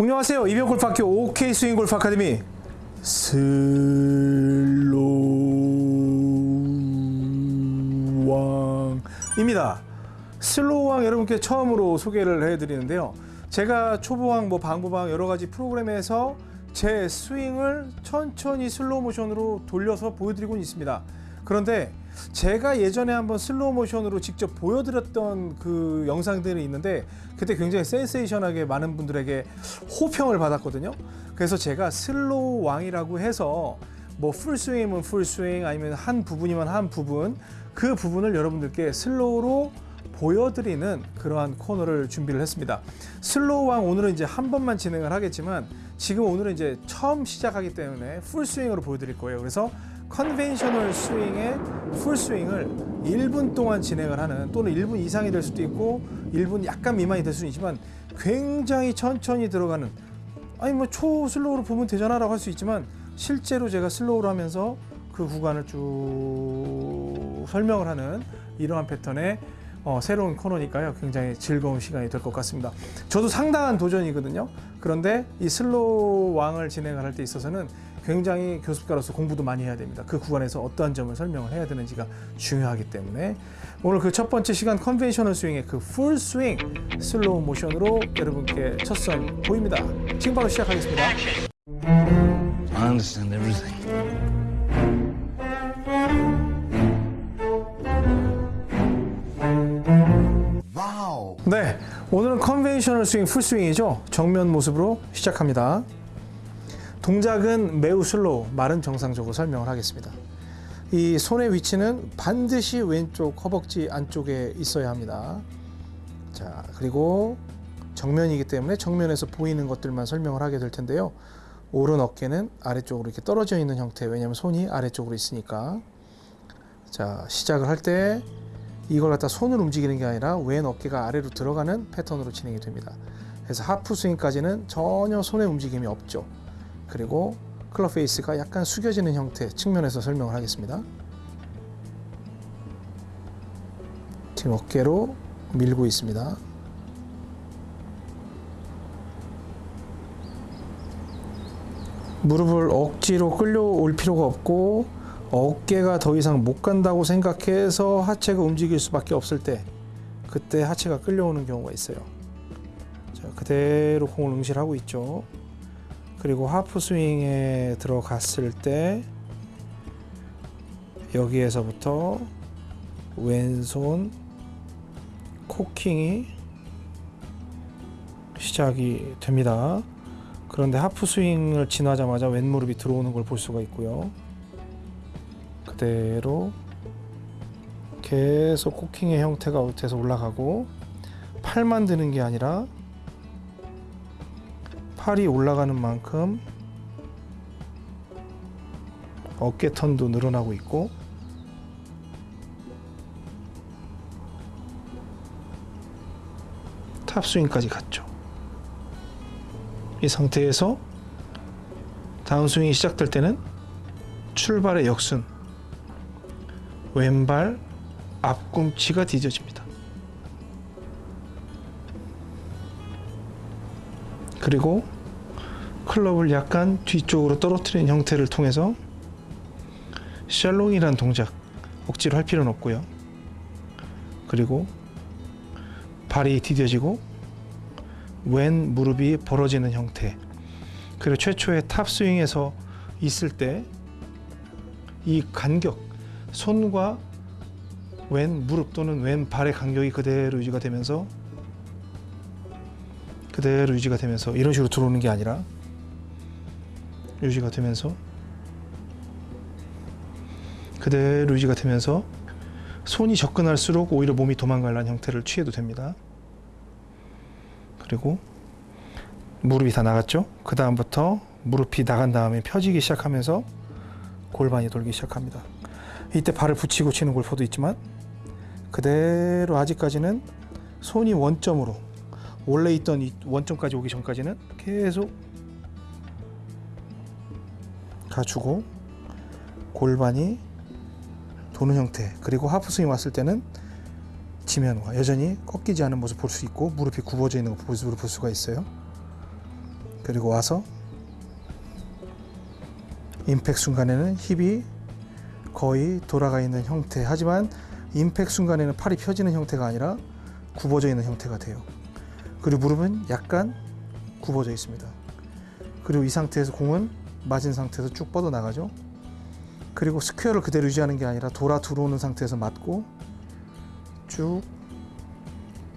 안녕하세요. 이병옥 골프학교 OK 스윙 골프 아카데미 슬로왕입니다. 슬로왕 여러분께 처음으로 소개를 해드리는데요. 제가 초보왕, 뭐 방부왕 여러 가지 프로그램에서 제 스윙을 천천히 슬로우 모션으로 돌려서 보여드리고 있습니다. 그런데 제가 예전에 한번 슬로우 모션으로 직접 보여드렸던 그 영상들이 있는데 그때 굉장히 센세이션하게 많은 분들에게 호평을 받았거든요. 그래서 제가 슬로우 왕이라고 해서 뭐 풀스윙이면 풀스윙 아니면 한 부분이면 한 부분 그 부분을 여러분들께 슬로우로 보여드리는 그러한 코너를 준비를 했습니다. 슬로우 왕 오늘은 이제 한 번만 진행을 하겠지만 지금 오늘은 이제 처음 시작하기 때문에 풀스윙으로 보여드릴 거예요. 그래서 conventional 스윙의 풀 스윙을 1분 동안 진행을 하는 또는 1분 이상이 될 수도 있고 1분 약간 미만이 될 수는 있지만 굉장히 천천히 들어가는 아니 뭐 초슬로우로 보면 되잖아 라고 할 수 있지만 실제로 제가 슬로우로 하면서 그 구간을 쭉 설명을 하는 이러한 패턴의 어, 새로운 코너니까요. 굉장히 즐거운 시간이 될 것 같습니다. 저도 상당한 도전이거든요. 그런데 이 슬로우 왕을 진행을 할때 있어서는 굉장히 교습가로서 공부도 많이 해야 됩니다. 그 구간에서 어떠한 점을 설명을 해야 되는지가 중요하기 때문에 오늘 그 첫 번째 시간 conventional 스윙의 그 풀 스윙 슬로우 모션으로 여러분께 첫 선 보입니다. 지금 바로 시작하겠습니다. I understand everything. 네, 오늘은 conventional 스윙 풀 스윙이죠. 정면 모습으로 시작합니다. 동작은 매우 슬로우, 말은 정상적으로 설명을 하겠습니다. 이 손의 위치는 반드시 왼쪽 허벅지 안쪽에 있어야 합니다. 자, 그리고 정면이기 때문에 정면에서 보이는 것들만 설명을 하게 될 텐데요. 오른 어깨는 아래쪽으로 이렇게 떨어져 있는 형태. 왜냐하면 손이 아래쪽으로 있으니까. 자, 시작을 할 때 이걸 갖다 손을 움직이는 게 아니라 왼 어깨가 아래로 들어가는 패턴으로 진행이 됩니다. 그래서 하프 스윙까지는 전혀 손의 움직임이 없죠. 그리고 클럽 페이스가 약간 숙여지는 형태 측면에서 설명을 하겠습니다. 지금 어깨로 밀고 있습니다. 무릎을 억지로 끌려올 필요가 없고 어깨가 더 이상 못 간다고 생각해서 하체가 움직일 수밖에 없을 때 그때 하체가 끌려오는 경우가 있어요. 자, 그대로 공을 응시하고 있죠. 그리고 하프 스윙에 들어갔을 때 여기에서부터 왼손 코킹이 시작이 됩니다. 그런데 하프 스윙을 지나자마자 왼 무릎이 들어오는 걸 볼 수가 있고요. 그대로 계속 코킹의 형태가 돼서 올라가고 팔만 드는 게 아니라 팔이 올라가는 만큼 어깨 턴도 늘어나고 있고 탑스윙까지 갔죠. 이 상태에서 다운스윙이 시작될 때는 출발의 역순 왼발 앞꿈치가 디뎌집니다. 그리고 클럽을 약간 뒤쪽으로 떨어뜨리는 형태를 통해서 shallowing이라는 동작 억지로 할 필요는 없고요. 그리고 발이 디뎌지고 왼 무릎이 벌어지는 형태. 그리고 최초의 탑 스윙에서 있을 때 이 간격, 손과 왼 무릎 또는 왼 발의 간격이 그대로 유지가 되면서 그대로 유지가 되면서 이런 식으로 들어오는 게 아니라 유지가 되면서 그대로 유지가 되면서 손이 접근할수록 오히려 몸이 도망가려는 형태를 취해도 됩니다. 그리고 무릎이 다 나갔죠? 그 다음부터 무릎이 나간 다음에 펴지기 시작하면서 골반이 돌기 시작합니다. 이때 발을 붙이고 치는 골퍼도 있지만 그대로 아직까지는 손이 원점으로 원래 있던 이 원점까지 오기 전까지는 계속 가주고 골반이 도는 형태 그리고 하프스윙 왔을 때는 지면과 여전히 꺾이지 않은 모습 볼 수 있고 무릎이 굽어져 있는 모습을 볼 수가 있어요. 그리고 와서 임팩 순간에는 힙이 거의 돌아가 있는 형태 하지만 임팩 순간에는 팔이 펴지는 형태가 아니라 굽어져 있는 형태가 돼요 그리고 무릎은 약간 굽어져 있습니다 그리고 이 상태에서 공은 맞은 상태에서 쭉 뻗어 나가죠 그리고 스퀘어를 그대로 유지하는 게 아니라 돌아 들어오는 상태에서 맞고 쭉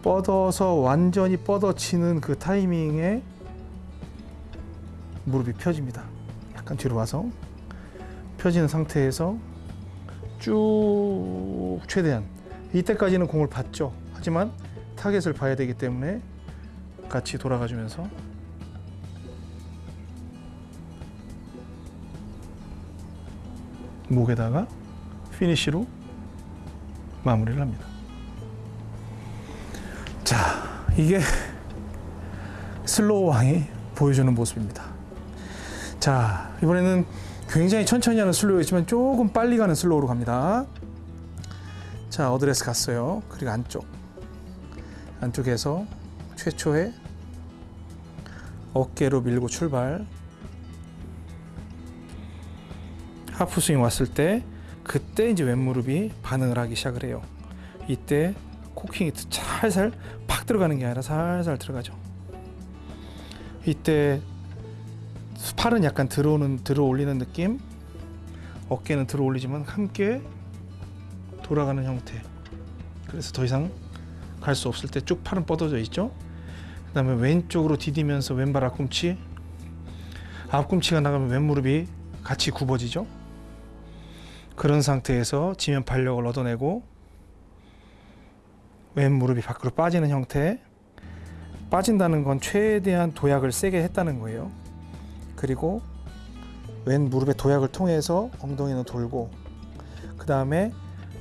뻗어서 완전히 뻗어치는 그 타이밍에 무릎이 펴집니다. 약간 뒤로 와서 펴지는 상태에서 쭉 최대한 이때까지는 공을 봤죠. 하지만 타겟을 봐야 되기 때문에 같이 돌아가 주면서 목에다가 피니쉬로 마무리를 합니다. 자, 이게 슬로우 왕이 보여주는 모습입니다. 자, 이번에는 굉장히 천천히 하는 슬로우였지만 조금 빨리 가는 슬로우로 갑니다. 자, 어드레스 갔어요. 그리고 안쪽. 안쪽에서 최초의 어깨로 밀고 출발. 하프 스윙 왔을 때 그때 이제 왼무릎이 반응을 하기 시작을 해요. 이때 코킹이 살살 팍 들어가는 게 아니라 살살 들어가죠. 이때 팔은 약간 들어오는 들어 올리는 느낌, 어깨는 들어 올리지만 함께 돌아가는 형태. 그래서 더 이상 갈 수 없을 때 쭉 팔은 뻗어져 있죠. 그다음에 왼쪽으로 디디면서 왼발 앞꿈치, 앞꿈치가 나가면 왼무릎이 같이 굽어지죠. 그런 상태에서 지면 발력을 얻어내고 왼 무릎이 밖으로 빠지는 형태. 빠진다는 건 최대한 도약을 세게 했다는 거예요. 그리고 왼 무릎의 도약을 통해서 엉덩이는 돌고 그 다음에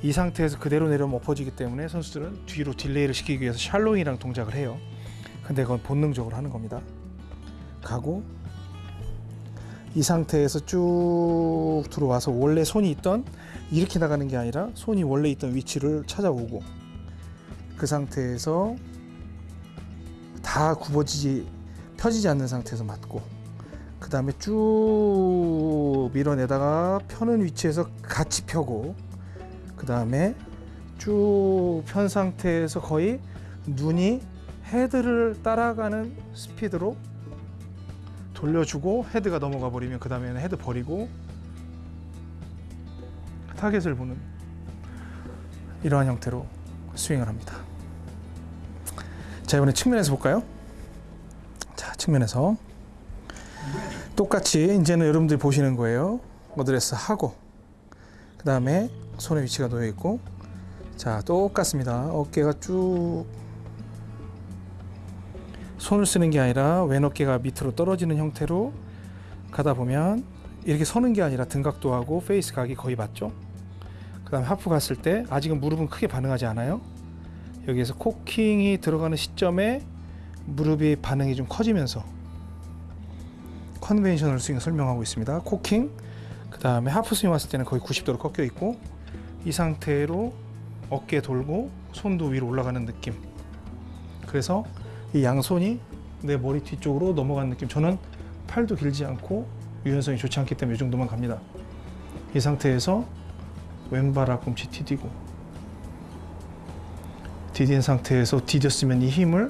이 상태에서 그대로 내려오면 엎어지기 때문에 선수들은 뒤로 딜레이를 시키기 위해서 샬로잉이랑 동작을 해요 근데 그건 본능적으로 하는 겁니다. 가고 이 상태에서 쭉 들어와서 원래 손이 있던 이렇게 나가는 게 아니라 손이 원래 있던 위치를 찾아오고 그 상태에서 다 굽어지지 펴지지 않는 상태에서 맞고 그 다음에 쭉 밀어내다가 펴는 위치에서 같이 펴고 그 다음에 쭉 편 상태에서 거의 눈이 헤드를 따라가는 스피드로 돌려주고 헤드가 넘어가 버리면 그 다음에는 헤드 버리고 타겟을 보는 이러한 형태로 스윙을 합니다. 자 이번에 측면에서 볼까요? 자 측면에서 똑같이 이제는 여러분들이 보시는 거예요. 어드레스 하고 그 다음에 손의 위치가 놓여 있고 자 똑같습니다. 어깨가 쭉 손을 쓰는 게 아니라 왼 어깨가 밑으로 떨어지는 형태로 가다 보면 이렇게 서는 게 아니라 등 각도하고 페이스 각이 거의 맞죠? 그 다음에 하프 갔을 때 아직은 무릎은 크게 반응하지 않아요. 여기에서 코킹이 들어가는 시점에 무릎이 반응이 좀 커지면서 conventional 스윙 설명하고 있습니다. 코킹, 그 다음에 하프 스윙 왔을 때는 거의 90도로 꺾여 있고 이 상태로 어깨 돌고 손도 위로 올라가는 느낌. 그래서 이 양손이 내 머리 뒤쪽으로 넘어가는 느낌. 저는 팔도 길지 않고 유연성이 좋지 않기 때문에 이 정도만 갑니다. 이 상태에서 왼발 앞꿈치 디디고 디딘 상태에서 디뎠으면 이 힘을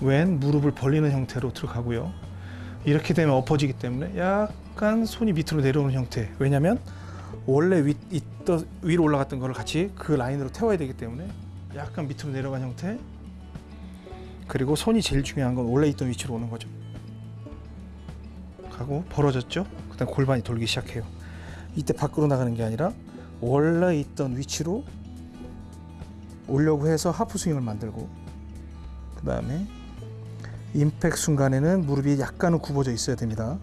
왼 무릎을 벌리는 형태로 들어가고요. 이렇게 되면 엎어지기 때문에 약간 손이 밑으로 내려오는 형태. 왜냐하면 원래 위, 있던, 위로 올라갔던 거를 같이 그 라인으로 태워야 되기 때문에 약간 밑으로 내려간 형태. 그리고 손이 제일 중요한 건 원래 있던 위치로 오는 거죠. 가고 벌어졌죠. 그 다음 골반이 돌기 시작해요. 이때 밖으로 나가는 게 아니라 원래 있던 위치로 오려고 해서 하프 스윙을 만들고 그 다음에 임팩 순간에는 무릎이 약간은 굽어져 있어야 됩니다.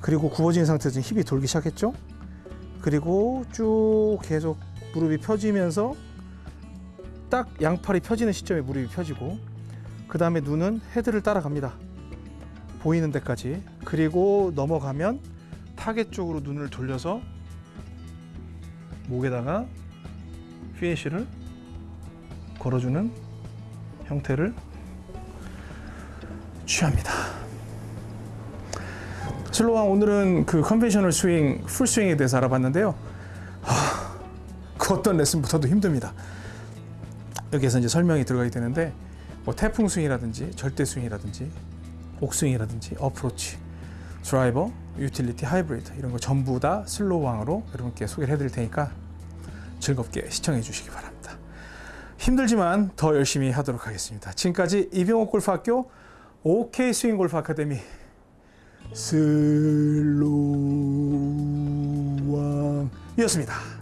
그리고 굽어진 상태에서 힙이 돌기 시작했죠. 그리고 쭉 계속 무릎이 펴지면서 딱 양팔이 펴지는 시점에 무릎이 펴지고 그 다음에 눈은 헤드를 따라갑니다. 보이는 데까지 그리고 넘어가면 타겟 쪽으로 눈을 돌려서 목에다가 피니시를 걸어주는 형태를 취합니다. 슬로왕 오늘은 그 conventional 스윙, 풀 스윙에 대해서 알아봤는데요. 하, 그 어떤 레슨보다도 힘듭니다. 여기에서 이제 설명이 들어가야 되는데 뭐 태풍 스윙이라든지 절대 스윙이라든지 옥스윙이라든지 어프로치, 드라이버, 유틸리티, 하이브리드 이런 거 전부 다 슬로왕으로 여러분께 소개를 해드릴 테니까 즐겁게 시청해 주시기 바랍니다. 힘들지만 더 열심히 하도록 하겠습니다. 지금까지 이병옥 골프학교 OK 스윙 골프 아카데미 슬로왕이었습니다.